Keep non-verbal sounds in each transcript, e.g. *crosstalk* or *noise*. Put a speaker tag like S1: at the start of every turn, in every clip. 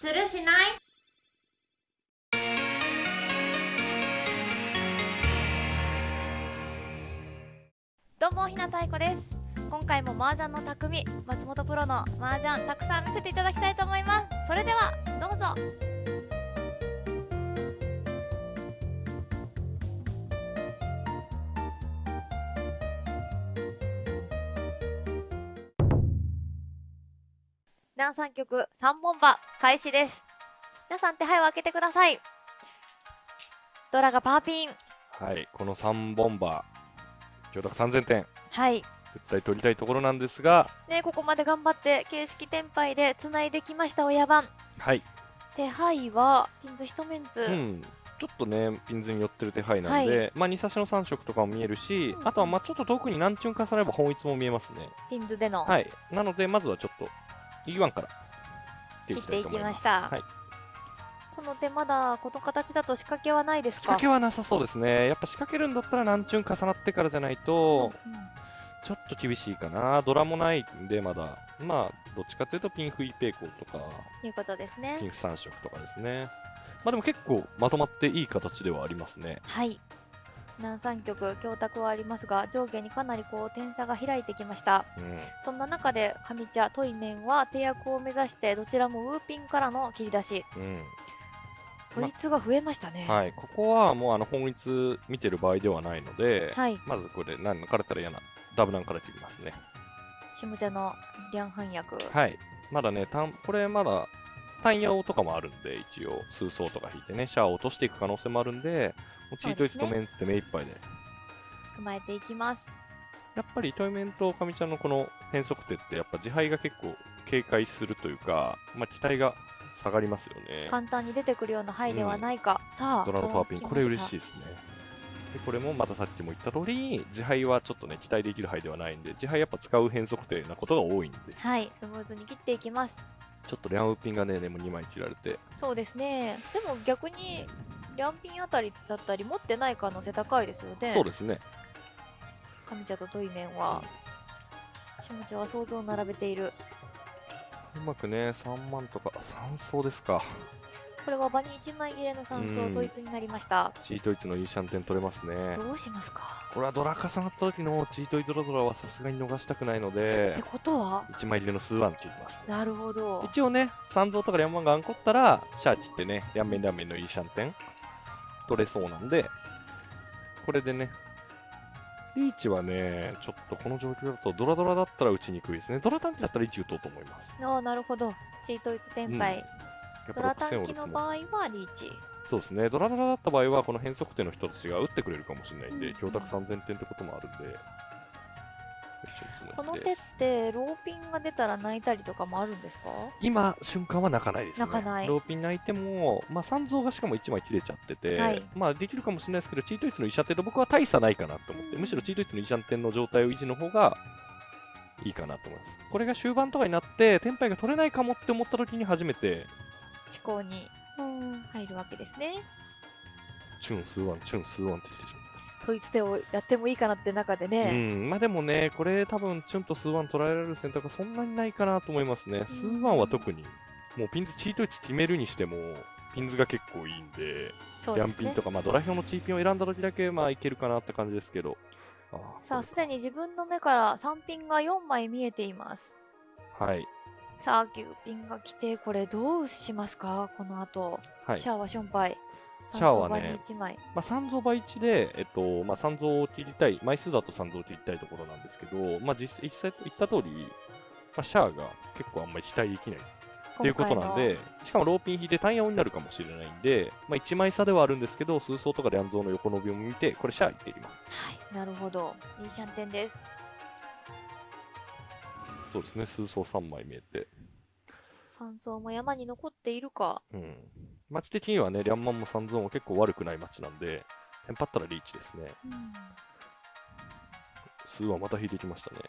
S1: するしない？
S2: どうもひなたいこです。今回も麻雀の匠松本プロの麻雀たくさん見せていただきたいと思います。それではどうぞ。ダン3曲3本馬開始です。皆さん手配を開けてください。ドラがパーピン。
S3: はい、この3ボンバー、強奪3000点、
S2: はい。
S3: 絶対取りたいところなんですが、
S2: ね、ここまで頑張って形式転廃でつないできました親番。
S3: はい、
S2: 手配はピンズ一メンツ、
S3: うん、ちょっとね、ピンズに寄ってる手配なんで、
S2: は
S3: まあ、2差しの3色とかも見えるし、
S2: うん。
S3: あとはまあちょっと遠くに何チュンかされば本一も見えますね。
S2: ピンズでの、
S3: はい、なので、まずはちょっと E1 から
S2: 切っていきました
S3: はい、
S2: この手まだこの形だと仕掛けはないです
S3: 仕
S2: か
S3: 掛けはなさそうですね。やっぱ仕掛けるんだったら何チュン重なってからじゃないと、
S2: うんうん
S3: ちょっと厳しいかな。ドラもないんで、まだ。まあ、どっちかというとピンフイペイコーとか、
S2: いうことです
S3: ピン
S2: ね
S3: フ3色とかですね。まあでも結構まとまっていい形ではありますね。
S2: はい南三局強卓はありますが上下にかなりこう点差が開いてきました
S3: うん。
S2: そんな中で上茶トイメンは手役を目指してどちらもウーピンからの切り出し
S3: うん。
S2: ト率が増えましたね
S3: はい。ここはもうあの本一見てる場合ではないので、
S2: はい
S3: まずこれ何抜かれたら嫌な。ダブナンから切りますね。
S2: 下茶の両反役
S3: はい。まだね、単これまだ単ヤオとかもあるんで、一応、数層とか引いてね、シャアを落としていく可能性もあるんで、もうチートイツとメンツで目いっぱいで。
S2: 踏まえていきます。
S3: やっぱりトイメンと上ちゃんのこの変則手って、やっぱ自敗が結構警戒するというか、まあ、期待が下がりますよね。
S2: 簡単に出てくるような範囲ではないか、さあ
S3: ドラのパーピン、これ嬉しい
S2: い
S3: ですね。で、これもまたさっきも言った通り、自敗はちょっとね、期待できる範囲ではないんで、自敗やっぱ使う変則手なことが多いんで、
S2: はいスムーズに切っていきます
S3: ちょっとリャンウッピンがね、でも2枚切られて、
S2: そうですね。でも逆にリャンピンあたりだったり持ってない可能性高いですよね。
S3: そうですね。
S2: 上茶とトイメンは下茶は想像を並べている。
S3: うまくね、3万とか、3層ですか。
S2: これは場に1枚切れの3層
S3: うん
S2: 統一になりました
S3: チートイツのいいシャンテン取れますね。
S2: どうしますか？
S3: これはドラ重なった時のチートイドラドラはさすがに逃したくないので
S2: って、ことは
S3: ？1枚入れの数ワン切ります。
S2: なるほど
S3: 一応ね、三蔵とかリャンマンがアンコったら、シャー切ってね、リャンメンリャンメンのいいシャンテン取れそうなんで、これでね、リーチはね、ちょっとこの状況だとドラドラだったら打ちにくいですね。ドラ短期だったらリーチ打とうと思います。
S2: ああなるほどチートイツ転廃、
S3: やっ
S2: ドラ
S3: ぱ6000
S2: 短期の場合はリーチ。
S3: そうですね、ドラドラだった場合は、この変則点の人たちが打ってくれるかもしれないんで、
S2: うん。
S3: 強卓3000点ってこともあるんで、
S2: この手ってローピンが出たら泣いたりとかもあるんですか？
S3: 今、瞬間は泣かないですね。
S2: 泣かない。
S3: ローピン泣いても、まあ、三蔵がしかも1枚切れちゃってて、
S2: はい。
S3: まあ、できるかもしれないですけど、チートイツの医者点と僕は大差ないかなと思って、
S2: うん。
S3: むしろチートイツの医者点の状態を維持の方がいいかなと思います。これが終盤とかになって、テンパイが取れないかもって思った時に初めて、
S2: 思考に入るわけですね。
S3: チュン、スーワン、チュン、スーワンって言ってしまう。
S2: 統一手をやってもいいかなって中で
S3: う
S2: ね、
S3: ん、まあでもね、これ多分チュンとスーワン捉えられる選択はそんなにないかなと思いますね。スーワンは特に、もうピンズチートイツ決めるにしても、ピンズが結構いいんで、
S2: そうですね。
S3: ヤンピンとか、まあドラ表のチーピンを選んだ時だけ、まあいけるかなって感じですけど。あー
S2: さあすでに自分の目から3ピンが4枚見えています。
S3: はい。
S2: さあ9ピンが来てこれどうしますか？この後、
S3: はい。
S2: シャアはションパイ。
S3: シャアはね
S2: 3枚。
S3: まあ、三蔵倍1で、えっと、まあ、三蔵を切りたい、枚数だと三蔵を切りたいところなんですけど、まあ、実実際言った通り、まあ、シャアが結構あんまり期待できない。っていうことなんで、しかもローピン引いて単ヤオになるかもしれないんで、まあ、1枚差ではあるんですけど、数層とかで安蔵の横伸びを見て、これシャアいっていきます。
S2: はいなるほど。いいシャンテンです
S3: そうですね、数層3枚見えて。
S2: 山荘も山に残っているか
S3: うん。町的にはね、リャンマンも三蔵も結構悪くない町なんで、テンパったらリーチですね。
S2: うん
S3: 数はまた引いてきましたね。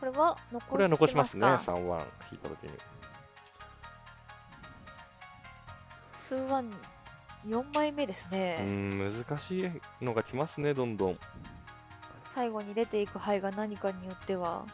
S2: これは残し
S3: これは残しますね、
S2: か
S3: 3ワン引いた時に。
S2: 数ワン4枚目です
S3: う
S2: ね、
S3: ん、難しいのが来ますね、どんどん。
S2: 最後に出ていく牌が何かによっては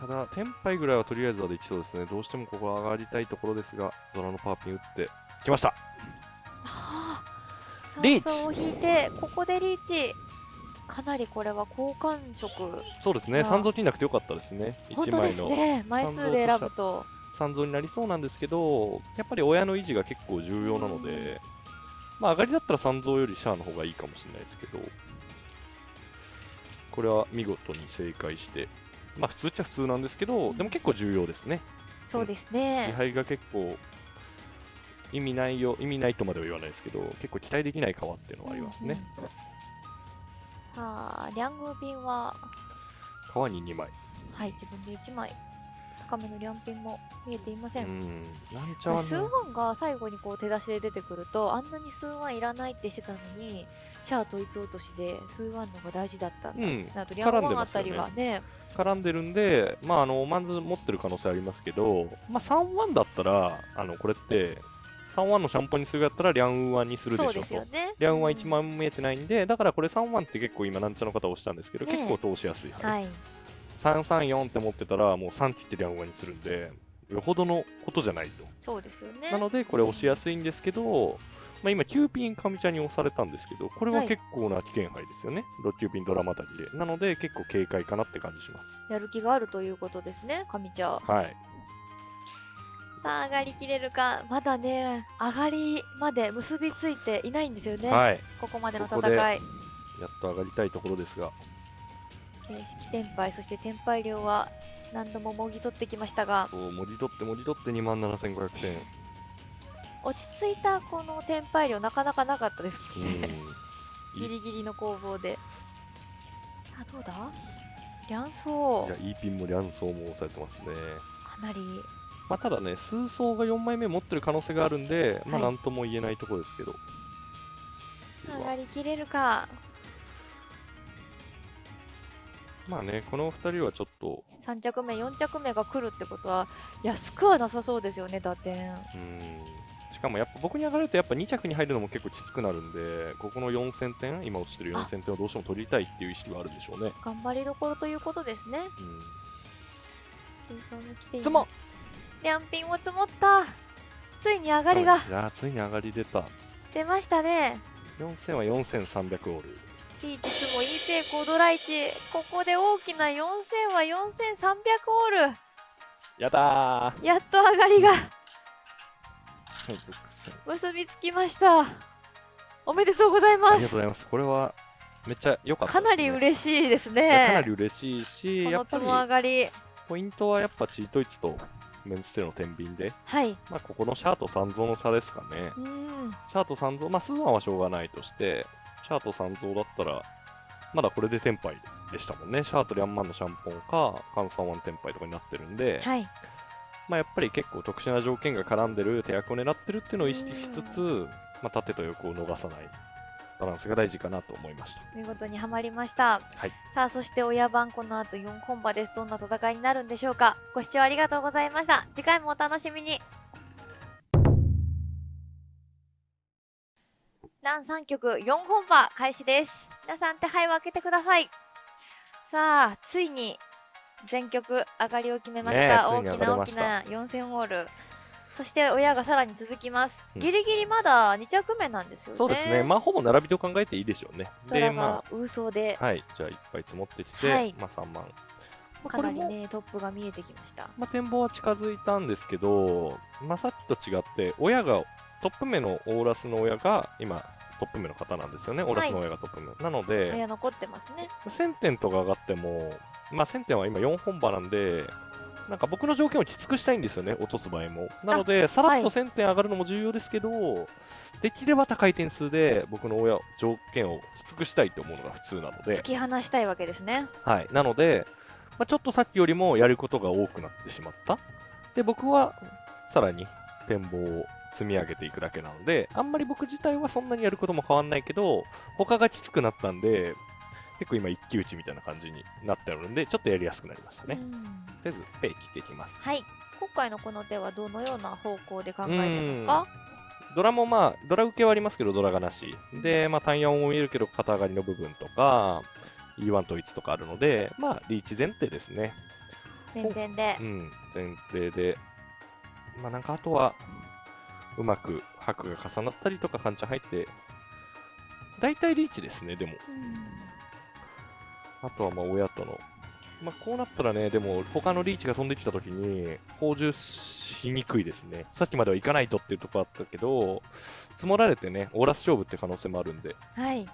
S3: ただ、テンパイぐらいはとりあえずはできそうですね。どうしてもここは上がりたいところですが、ドラのパーピン打ってきました。
S2: はあ
S3: リーチ。
S2: を引いてここでリーチ。かなりこれは好感触
S3: そうですね、三蔵切んなくてよかったですね。1
S2: 本当です
S3: 枚の
S2: ね。枚数で選ぶと。
S3: 三蔵になりそうなんですけど、やっぱり親の維持が結構重要なので、まあ上がりだったら三蔵よりシャアの方がいいかもしれないですけど、これは見事に正解して、まあ普通っちゃ普通なんですけど、でも結構重要ですね。
S2: そうです
S3: 位
S2: ね
S3: 牌が結構意味ないよ、意味ないとまでは言わないですけど、結構期待できない川っていうのはありますね。
S2: うんうんさあリャングビンは
S3: 川に2枚。
S2: はい自分で1枚高めのリャンピンも見えていませ、
S3: うん。ん、なんちゃわ
S2: 数ワンが最後にこう手出しで出てくるとあんなに数ワンいらないってしてたのにシャア統一落としで数ワンの方が大事だったんだ、
S3: うん、
S2: なとリャンワンあったりはね。
S3: 絡んでるんで、まあ、あのマンズ持ってる可能性ありますけど、まあ、3-1だったら、あのこれって、3-1のシャンポンにするやったら、リャンウ1にするでしょと。
S2: ね。
S3: リャンウは1
S2: うん。
S3: 枚も見えてないんで、だからこれ3-1って結構今、なんちゃの方を押したんですけど、
S2: ねえ。
S3: 結構通しやすい、はい
S2: はい
S3: 3-3-4って持ってたら、もう3って言ってリャンウ1にするんで、よほどのことじゃないと。
S2: そうですよね
S3: なので、これ押しやすいんですけど、まあ、今、9ピン上茶に押されたんですけど、これは
S2: はい
S3: 結構な危険牌ですよね。6、9ピンドラマタリで。なので、結構警戒かなって感じします。
S2: やる気があるということですね上茶
S3: はい。
S2: さあ上がりきれるかまだね上がりまで結びついていないんですよね、
S3: はい。
S2: ここまでの戦い
S3: やっと上がりたいところですが、
S2: えー式天杯そして天杯量は何度ももぎ取ってきましたが
S3: そう文字取って文字取って2万7500点。
S2: 落ち着いたこの天杯量なかなかなかったです
S3: う
S2: もんね、
S3: ん。*laughs*
S2: ギリギリの攻防であどうだ？両
S3: い
S2: 層
S3: や、いいピンもリャンソーも押されてますね。
S2: かなり
S3: まあ、ただね、数層が4枚目持ってる可能性があるんで、まあ、
S2: はい
S3: なんとも言えないところですけど。
S2: 上がりきれるか
S3: まあね、この2人はちょっと、
S2: 3着目4着目が来るってことは安くはなさそうですよね打点
S3: うん。しかもやっぱ僕に上がるとやっぱ2着に入るのも結構きつくなるんで、ここの4000点、今落ちてる4000点をどうしても取りたいっていう意識はあるでしょうね。
S2: 頑張りどころということですね
S3: うん。
S2: 水槽も来てい
S3: つも
S2: ますリャンピンも積もったついに上がりが
S3: いやー、ついに上がり出た。
S2: 出ましたね
S3: 4000は4300オール。
S2: ピーチツモイーペイコードライチここで大きな4000は4300オール。
S3: やったー。
S2: やっと上がりが。
S3: 1600 *laughs*
S2: 結びつきました。おめでとうござい
S3: あ
S2: ます。
S3: りがとうございます。これはめっちゃ良かったね。
S2: かなり嬉しいです
S3: いやかなり
S2: ね
S3: 嬉しいし、
S2: こ
S3: やっぱ
S2: のつも上
S3: り
S2: がり。
S3: ポイントはやっぱチートイツとメンツテの天秤で、
S2: はい。
S3: まあ、ここのシャーと三蔵の差ですかね。
S2: うん。
S3: シャーと三蔵、まあ、スーワンはしょうがないとして、シャーと三蔵だったら、まだこれでテンパイでしたもんね。シャーとリャンマンのシャンポンか、カンサンワンテンパイとかになってるんで、
S2: はい。
S3: まあ、やっぱり結構特殊な条件が絡んでる手役を狙ってるっていうのを意識しつつ、まあ、縦と横を逃さない。バランスが大事かなと思いました。
S2: 見事にはまりました。
S3: はい。
S2: さあそして親番この後4本馬です。どんな戦いになるんでしょうか。ご視聴ありがとうございました。次回もお楽しみにラン3曲4本馬開始です。皆さん手配を開けてください。さあついに全曲上がりを決めました、
S3: ね
S2: 大きな大きな4000ウォール。そして親がさらに続きます、
S3: うん。
S2: ギリギリまだ2着目なんですよね。
S3: そうですね。まあ、ほぼ並びと考えていいでしょうね。で、ま
S2: が空想で。
S3: あ、はい。じゃあ、いっぱい積もってきて、
S2: はい。
S3: まあ、3万。まあ
S2: かなりねトップが見えてきました。
S3: まあ、展望は近づいたんですけど、まあ、さっきと違って、親が、トップ目のオーラスの親が、今、トップ目の方なんですよね。オーラスの親がトップ目。なので、
S2: 親残ってますね
S3: 1000点とか上がっても、まあ、1000点は今4本馬なんで、なんか僕の条件をきつくしたいんですよね、落とす場合も。なので、さらっと1000点上がるのも重要ですけど、できれば高い点数で僕の親、条件をきつくしたいと思うのが普通なので
S2: 突、き放したいわけですね
S3: はい。なので、まあ、ちょっとさっきよりもやることが多くなってしまった。で、僕はさらに展望を積み上げていくだけなので、あんまり僕自体はそんなにやることも変わんないけど、他がきつくなったんで、結構今一騎打ちみたいな感じになってるんで、ちょっとやりやすくなりましたね。
S2: うん
S3: とりあえず、ペイ切っていきます。
S2: はい今回のこの手はどのような方向で考えてますか？
S3: ドラもまあ、ドラ受けはありますけど、ドラがなし。で、まあ、単4も見えるけど、肩上がりの部分とか、E1 統一とかあるので、まあ、リーチ前提ですね。
S2: 全然で
S3: う。ん、前提で、まあなんかあとは、うまく白が重なったりとか、半チャン入って、大体リーチですね、でも。あとはまあ親との。まあこうなったらね、でも他のリーチが飛んできたときに、補充しにくいですね。さっきまでは行かないとっていうところあったけど、積もられてね、オーラス勝負って可能性もあるんで。
S2: はい。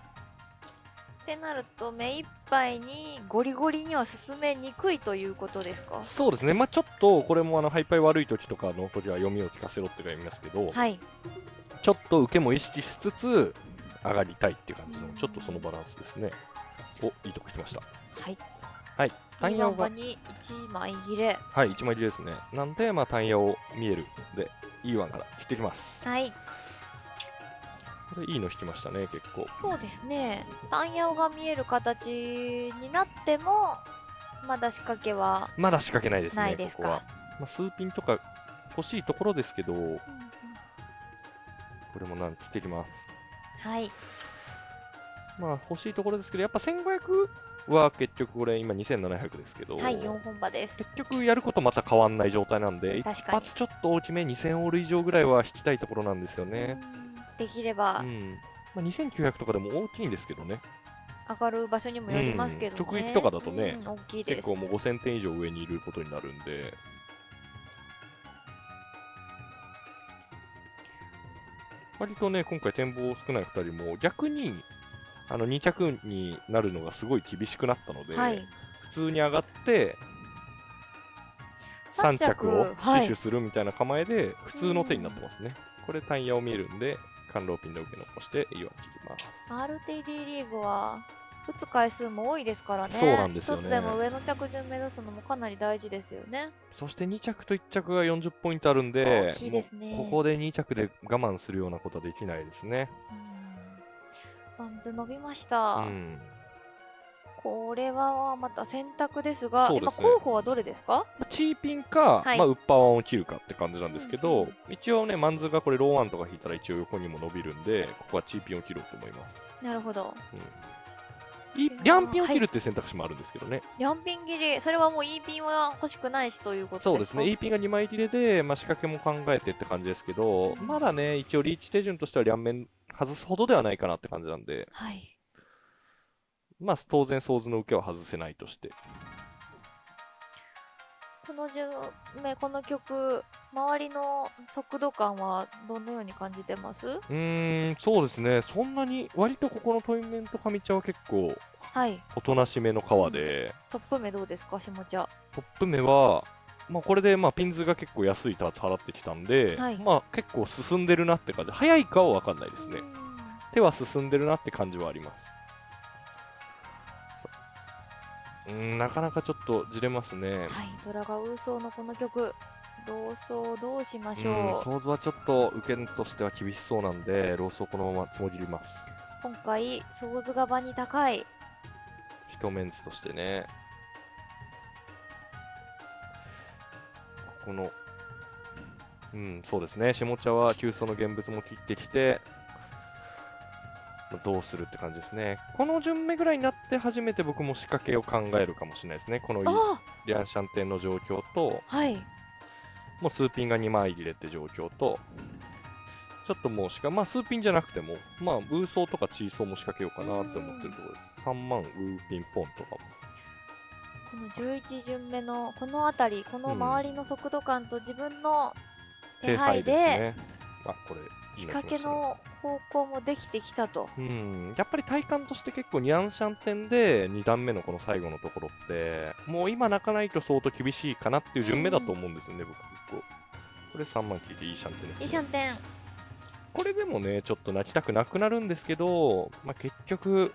S2: ってなると目いっぱいにゴリゴリには進めにくいということですか？
S3: そうですね、まあちょっとこれもあのハイパイ悪い時とかの時は読みを聞かせろって言いますけど、
S2: はい。
S3: ちょっと受けも意識しつつ上がりたいっていう感じの、ちょっとそのバランスですね。お、いいとこ来ました。
S2: はい。
S3: はい。単ヤオが、
S2: 場に1枚切れ。
S3: はい、1枚切れですね。なんで、まあ単ヤオ見えるんで、いいワンから切ってきます。
S2: はい。
S3: これいいの引きましたね、結構。
S2: そうですね。単ヤオが見える形になっても、まだ仕掛けは
S3: まだ仕掛けないですね、
S2: ないですか？
S3: ここは。まあ、数ピンとか欲しいところですけど、これもなん切ってきます。
S2: はい。
S3: まあ欲しいところですけど、やっぱ1500は結局これ今2700ですけど、
S2: はい、4本場です。
S3: 結局やることまた変わんない状態なんで、一発ちょっと大きめ2000オール以上ぐらいは引きたいところなんですよね。
S2: うんできれば
S3: うん。まあ、2900とかでも大きいんですけどね。
S2: 上がる場所にもよりますけどね。
S3: うん直撃とかだとね
S2: うん大きいです。
S3: 結構もう5000点以上上にいることになるんで、割とね、今回展望少ない2人も逆にあの2着になるのがすごい厳しくなったので、
S2: はい。
S3: 普通に上がって3着を
S2: はい
S3: 死守するみたいな構えで普通の手になってますね。これタイヤを見えるんで、甘露ピンの受け残していいわ切ります。
S2: RTD リーグは打つ回数も多いですからね。
S3: そうなんですよね
S2: 一つでも上の着順目指すのもかなり大事ですよね。
S3: そして2着と1着が40ポイントあるんで
S2: ね
S3: ここで2着で我慢するようなことはできないですね。
S2: うん。バンズ伸びました。
S3: うん。
S2: これはまた選択ですが、
S3: すね。
S2: 今候補はどれですか？
S3: まあチーピンか、
S2: はい。
S3: まあ、ウッパーワンを切るかって感じなんですけど、
S2: うんうん
S3: 一応ね、マンズがこれローワンとか引いたら一応横にも伸びるんで、ここはチーピンを切ろうと思います。
S2: なるほど。
S3: いリャンピンを切るって選択肢もあるんですけどね。
S2: リャンピン切り、それはもう E ピンは欲しくないしということですか？
S3: そうですね、E ピンが2枚切れで、まあ、仕掛けも考えてって感じですけど、まだね、一応リーチ手順としては両面外すほどではないかなって感じなんで、
S2: はい。
S3: まあ、当然、ソーズの受けは外せないとして。
S2: この順目、この曲、周りの速度感はどのように感じてます？
S3: うーん、そうですね、そんなに、割とここのトイメント上茶は結構、
S2: はい。
S3: おとなしめの川で、
S2: トップ目どうですか、下茶。
S3: トップ目は、まあ、これでまあピンズが結構安いターツ払ってきたんで、
S2: はい
S3: まあ、結構進んでるなって感じ、早いかは分かんないですね
S2: う。ん
S3: 手は進んでるなって感じはあります。うーん、なかなかちょっとじれますね。
S2: はい。ドラガウーソーのこの曲、ローソーどうしまし
S3: うん、
S2: ょう。
S3: 想像はちょっと受けとしては厳しそうなんで、ローソーこのままつもぎります。
S2: 今回、ソーズが場に高い。
S3: 一メンツとしてね。ここの、うん、そうですね。下茶は急須の現物も切ってきて、どうするって感じですね。この順目ぐらいになって初めて僕も仕掛けを考えるかもしれないですね。この
S2: あ
S3: リャンシャンテンの状況と、
S2: あはい。
S3: もう数ピンが2枚入れって状況と、ちょっともうしか、まあ数ピンじゃなくても、まあウーソーとかチーソーも仕掛けようかなって思ってるところです。3万ウーピンポンとかも。
S2: この11巡目のこの辺り、この周りの速度感と自分の手配で、
S3: ね。あ、これ、
S2: 仕掛けの方向もできてきたと。
S3: うん、やっぱり体感として結構ニャンシャン点で2段目のこの最後のところって、もう今泣かないと相当厳しいかなっていう順目だと思うんですよね、僕結構。これ3万聞いていいシャンテンです、ね。
S2: いいシャンテン。
S3: これでもね、ちょっと泣きたくなくなるんですけど、まあ、結局、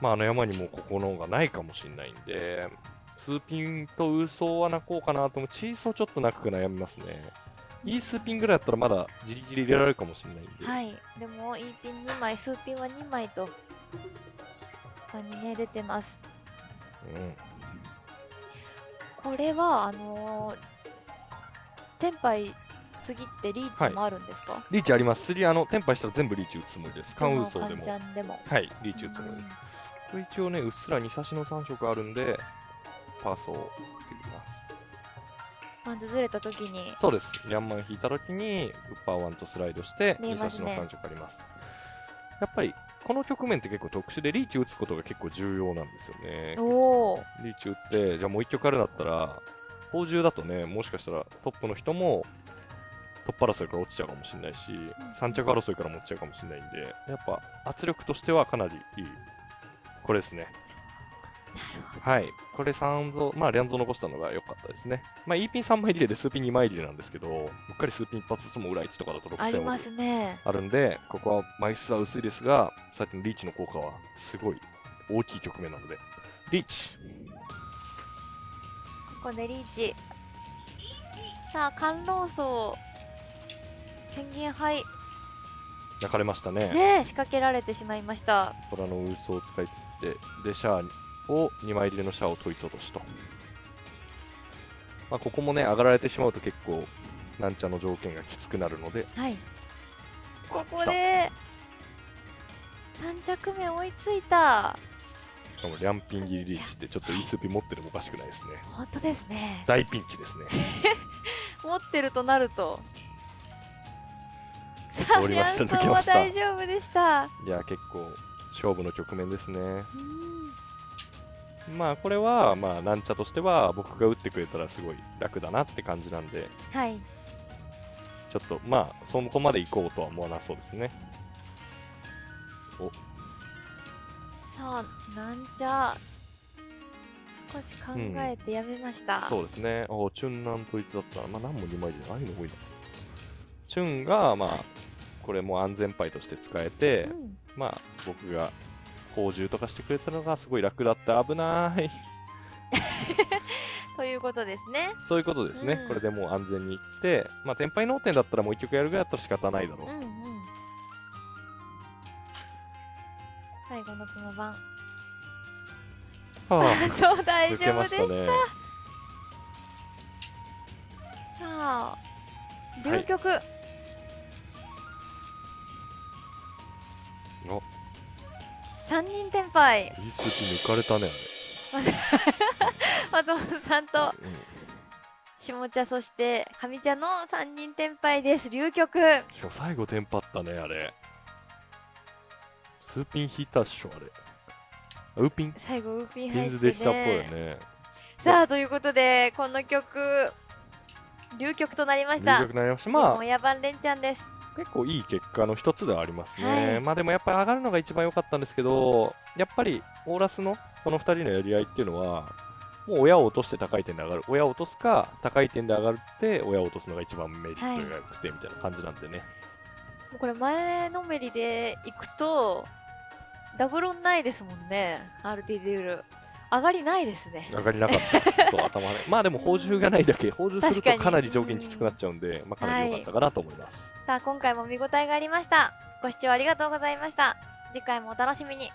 S3: まあ、あの山にもここのがないかもしれないんで、スーピンとウーソーは鳴こうかなと思う。チーソーちょっと鳴くか悩みますね。いいスーピンぐらいだったらまだギリギリ入れられるかもしれないんで。
S2: はい。でも、E ピン2枚、数ピンは2枚と、他にね、出てます。
S3: うん
S2: これは、あのー、テンパイ次ってリーチもあるんですか、
S3: リーチあります。次、あの、テンパイしたら全部リーチ打つつもりです。カンウーソーでも
S2: でも。
S3: はい、リーチ打つつもりです。これ一応ね、うっすら2差しの3色あるんで、パーソを作ります。
S2: ずれた時に
S3: そうです。ヤンマン引いたときに、ウッパーワンとスライドして、
S2: 見えますね
S3: 3色あります。やっぱり、この局面って結構特殊で、リーチ打つことが結構重要なんですよね。
S2: おお
S3: リーチ打って、じゃあもう1曲あるんだったら、宝珠だとね、もしかしたらトップの人も、トップ争いから落ちちゃうかもしれないし、3着争いからも落ちちゃうかもしれないんで、やっぱ圧力としてはかなりいい。これですね。はい。これ3増、まあ、リャンゾ残したのが良かったですね。まあ、E ピン3枚リレーで数ピン2枚リレーなんですけど、うっかり数ピン一発ずつも裏1とかだと6戦
S2: ありますね。
S3: あるんで、ここは枚数は薄いですが、さっきのリーチの効果はすごい大きい局面なので、リーチ。
S2: ここでリーチ。さあ観老層宣言杯。
S3: 泣かれましたね。
S2: ねえ仕掛けられてしまいました。
S3: 虎の嘘を使い切って、で、シャアを2枚入れのシャアを統一落としと。まあ、ここもね、上がられてしまうと結構、なんちゃの条件がきつくなるので、
S2: はい。ここで3着目追いついた。
S3: しかもリャンピンギリリーチってちょっと E スピ持ってるもおかしくないですね。
S2: 本当ですね。
S3: 大ピンチですね。*laughs*
S2: 持ってるとなると。さあ
S3: 通りました
S2: リャンソン
S3: 抜けました。
S2: は大丈夫でした。
S3: いや、結構、勝負の局面ですね。
S2: うん
S3: まあ、これは、まあ、なんちゃとしては、僕が打ってくれたらすごい楽だなって感じなんで、
S2: はい
S3: ちょっと、まあ、そこまで行こうとは思わなそうですね。
S2: さあなんじゃ少し考えてやめました、
S3: そうですね。おチュンなん統一だったら、まあ、何も2枚でないの多いな。チュンが、まあ、これも安全牌として使えて、
S2: うん
S3: まあ、僕が宝珠とかしてくれたのがすごい楽だった。危ない。
S2: ということですね
S3: そういうことですね。
S2: うん
S3: これでもう安全にいって、まあ、天敗脳天だったらもう一曲やるぐらいだったら仕方ないだろう。
S2: うんうん最後の角番
S3: はあ、
S2: そう大丈夫でした
S3: ね。
S2: さあ
S3: い
S2: 流局、
S3: お
S2: 三人転敗
S3: 抜かれたね、
S2: 松本さん。と。下茶そして上茶の三人転敗です。流局
S3: しかも最後テンパったね、あれ。数ピン引いたっしょ、あれ。あウーピン、
S2: 最後ウーピン
S3: ピ
S2: 入って
S3: ンズできたっぽいよ
S2: ね。
S3: ね。
S2: さあということでこの曲流局となりました。
S3: 入局になりました。
S2: ま
S3: まあ、
S2: あ野蛮連チャンです
S3: 結構いい結果の一つではありますね。
S2: はい
S3: まあでもやっぱり上がるのが一番良かったんですけど、やっぱりオーラスのこの2人のやり合いっていうのは、もう親を落として高い点で上がる。親を落とすか、高い点で上がるって、親を落とすのが一番メリットが良くてみたいな感じなんでね。
S2: もうこれ前のめりでいくとダブロンないですもんね RT デュール上がりないですね。
S3: 上がりなかった。そう、頭ね。*laughs* まあでも、宝珠がないだけ、宝珠するとかなり条件きつくなっちゃうんで、まあかなり良かったかなと思います。
S2: さあ今回も見応えがありました。ご視聴ありがとうございました。次回もお楽しみに